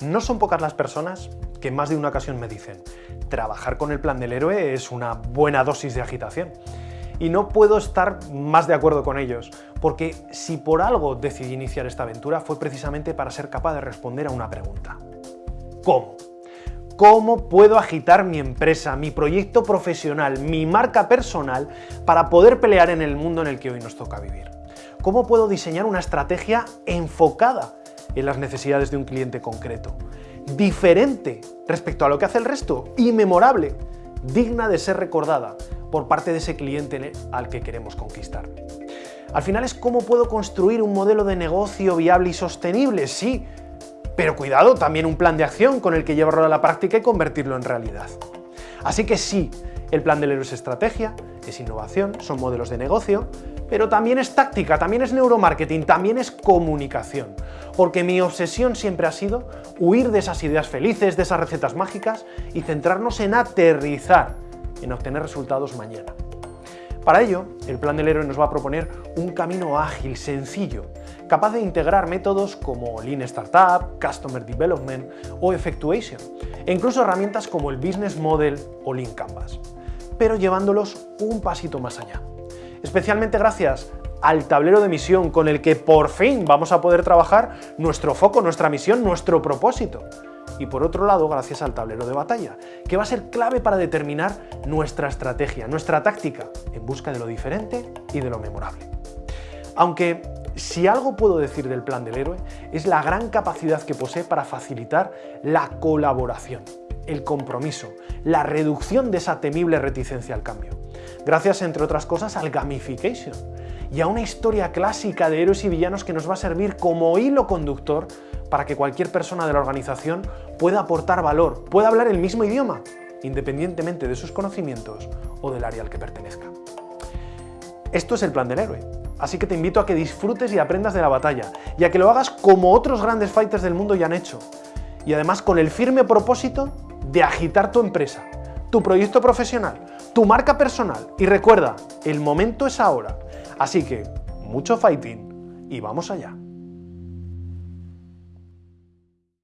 No son pocas las personas que más de una ocasión me dicen trabajar con el plan del héroe es una buena dosis de agitación. Y no puedo estar más de acuerdo con ellos, porque si por algo decidí iniciar esta aventura fue precisamente para ser capaz de responder a una pregunta. ¿Cómo? ¿Cómo puedo agitar mi empresa, mi proyecto profesional, mi marca personal para poder pelear en el mundo en el que hoy nos toca vivir? ¿Cómo puedo diseñar una estrategia enfocada en las necesidades de un cliente concreto. Diferente respecto a lo que hace el resto y memorable, digna de ser recordada por parte de ese cliente al que queremos conquistar. Al final es cómo puedo construir un modelo de negocio viable y sostenible, sí, pero cuidado, también un plan de acción con el que llevarlo a la práctica y convertirlo en realidad. Así que sí, el plan del héroe es estrategia, es innovación, son modelos de negocio, pero también es táctica, también es neuromarketing, también es comunicación. Porque mi obsesión siempre ha sido huir de esas ideas felices, de esas recetas mágicas y centrarnos en aterrizar, en obtener resultados mañana. Para ello, el Plan del Héroe nos va a proponer un camino ágil, sencillo, capaz de integrar métodos como Lean Startup, Customer Development o Effectuation, e incluso herramientas como el Business Model o Lean Canvas, pero llevándolos un pasito más allá especialmente gracias al tablero de misión con el que por fin vamos a poder trabajar nuestro foco, nuestra misión, nuestro propósito. Y por otro lado, gracias al tablero de batalla, que va a ser clave para determinar nuestra estrategia, nuestra táctica, en busca de lo diferente y de lo memorable. Aunque si algo puedo decir del plan del héroe, es la gran capacidad que posee para facilitar la colaboración, el compromiso, la reducción de esa temible reticencia al cambio gracias entre otras cosas al gamification y a una historia clásica de héroes y villanos que nos va a servir como hilo conductor para que cualquier persona de la organización pueda aportar valor, pueda hablar el mismo idioma, independientemente de sus conocimientos o del área al que pertenezca. Esto es el plan del héroe, así que te invito a que disfrutes y aprendas de la batalla, y a que lo hagas como otros grandes fighters del mundo ya han hecho, y además con el firme propósito de agitar tu empresa, tu proyecto profesional, tu marca personal. Y recuerda, el momento es ahora. Así que, mucho fighting y vamos allá.